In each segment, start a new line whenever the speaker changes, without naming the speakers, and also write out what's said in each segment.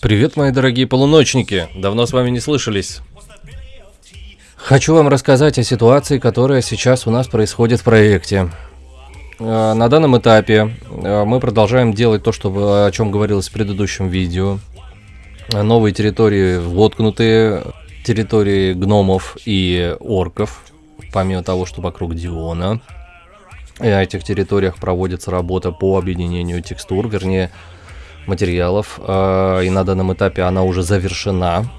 Привет, мои дорогие полуночники! Давно с вами не слышались. Хочу вам рассказать о ситуации, которая сейчас у нас происходит в проекте. Э, на данном этапе э, мы продолжаем делать то, что, о чем говорилось в предыдущем видео. Новые территории воткнутые, территории гномов и орков, помимо того, что вокруг Диона. И на этих территориях проводится работа по объединению текстур, вернее, материалов. А, и на данном этапе она уже завершена.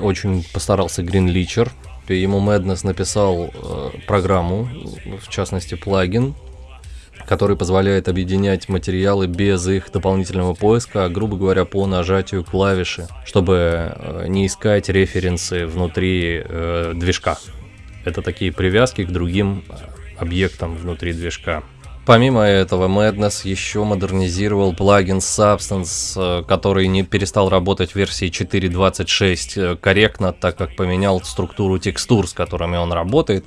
Очень постарался Leacher. Ему Madness написал э, программу, в частности плагин, который позволяет объединять материалы без их дополнительного поиска, а, грубо говоря, по нажатию клавиши, чтобы э, не искать референсы внутри э, движка. Это такие привязки к другим объектам внутри движка. Помимо этого, Madness еще модернизировал плагин Substance, э, который не перестал работать в версии 4.26 э, корректно, так как поменял структуру текстур, с которыми он работает.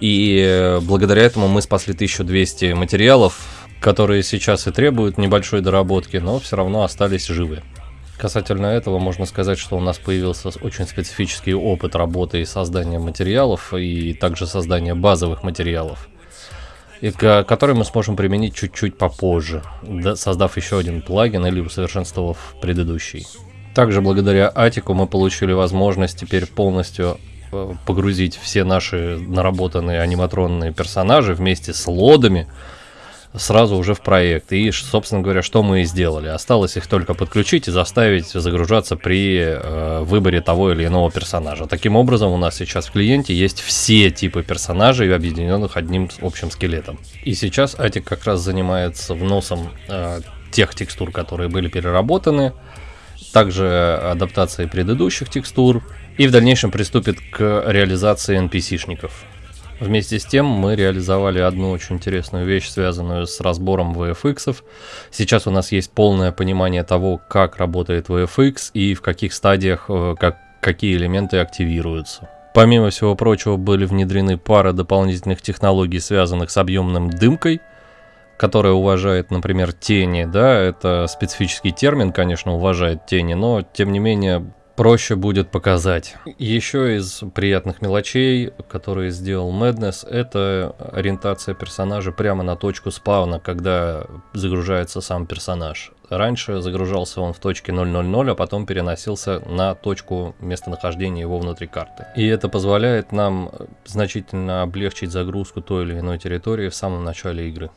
И э, благодаря этому мы спасли 1200 материалов, которые сейчас и требуют небольшой доработки, но все равно остались живы. Касательно этого можно сказать, что у нас появился очень специфический опыт работы и создания материалов, и также создания базовых материалов и который мы сможем применить чуть-чуть попозже, создав еще один плагин или усовершенствовав предыдущий. Также благодаря Атику мы получили возможность теперь полностью э, погрузить все наши наработанные аниматронные персонажи вместе с лодами сразу уже в проект. И, собственно говоря, что мы и сделали. Осталось их только подключить и заставить загружаться при э, выборе того или иного персонажа. Таким образом, у нас сейчас в клиенте есть все типы персонажей, объединенных одним общим скелетом. И сейчас Атик как раз занимается вносом э, тех текстур, которые были переработаны, также адаптацией предыдущих текстур, и в дальнейшем приступит к реализации NPC-шников. Вместе с тем мы реализовали одну очень интересную вещь, связанную с разбором VFX. Сейчас у нас есть полное понимание того, как работает VFX и в каких стадиях э, как, какие элементы активируются. Помимо всего прочего были внедрены пара дополнительных технологий, связанных с объемным дымкой, которая уважает, например, тени, да, это специфический термин, конечно, уважает тени, но тем не менее проще будет показать. Еще из приятных мелочей, которые сделал Madness, это ориентация персонажа прямо на точку спауна, когда загружается сам персонаж. Раньше загружался он в точке 000, а потом переносился на точку местонахождения его внутри карты. И это позволяет нам значительно облегчить загрузку той или иной территории в самом начале игры.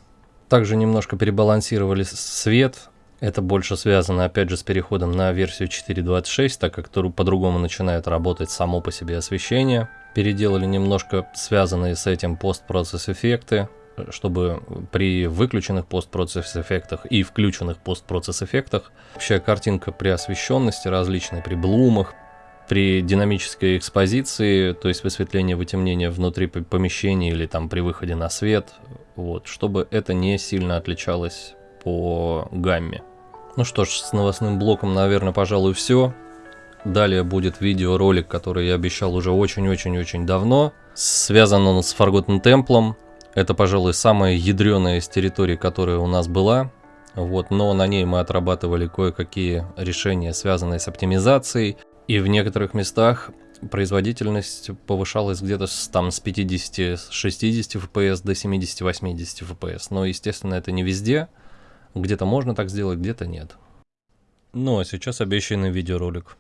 Также немножко перебалансировали свет, это больше связано, опять же, с переходом на версию 4.26, так как по-другому начинает работать само по себе освещение. Переделали немножко связанные с этим постпроцесс эффекты, чтобы при выключенных постпроцесс эффектах и включенных постпроцесс эффектах общая картинка при освещенности различной, при блумах, при динамической экспозиции, то есть высветление, вытемнение внутри помещения или там при выходе на свет, вот, чтобы это не сильно отличалось по гамме. Ну что ж, с новостным блоком, наверное, пожалуй, все. Далее будет видеоролик, который я обещал уже очень-очень-очень давно. Связан он с Forgotten Temple. Это, пожалуй, самая ядреная из территорий, которая у нас была. Вот, но на ней мы отрабатывали кое-какие решения, связанные с оптимизацией. И в некоторых местах производительность повышалась где-то с, там, с 50-60 FPS до 70-80 FPS. Но, естественно, это не везде. Где-то можно так сделать, где-то нет. Ну а сейчас обещанный видеоролик.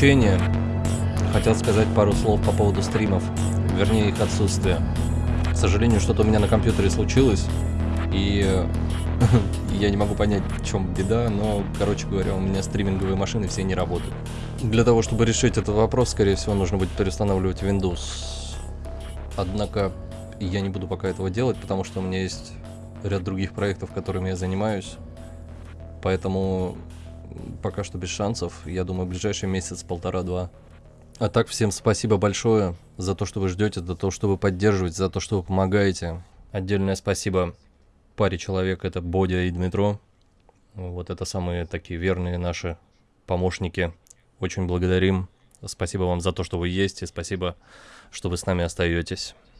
Исключение. Хотел сказать пару слов по поводу стримов, вернее их отсутствия. К сожалению, что-то у меня на компьютере случилось, и я не могу понять, в чем беда, но, короче говоря, у меня стриминговые машины все не работают. Для того, чтобы решить этот вопрос, скорее всего, нужно будет переустанавливать Windows. Однако я не буду пока этого делать, потому что у меня есть ряд других проектов, которыми я занимаюсь. Поэтому пока что без шансов. Я думаю, ближайший месяц, полтора-два. А так, всем спасибо большое за то, что вы ждете, за то, что вы поддерживаете, за то, что вы помогаете. Отдельное спасибо паре человек, это Бодя и Дмитро. Вот это самые такие верные наши помощники. Очень благодарим. Спасибо вам за то, что вы есть, и спасибо, что вы с нами остаетесь.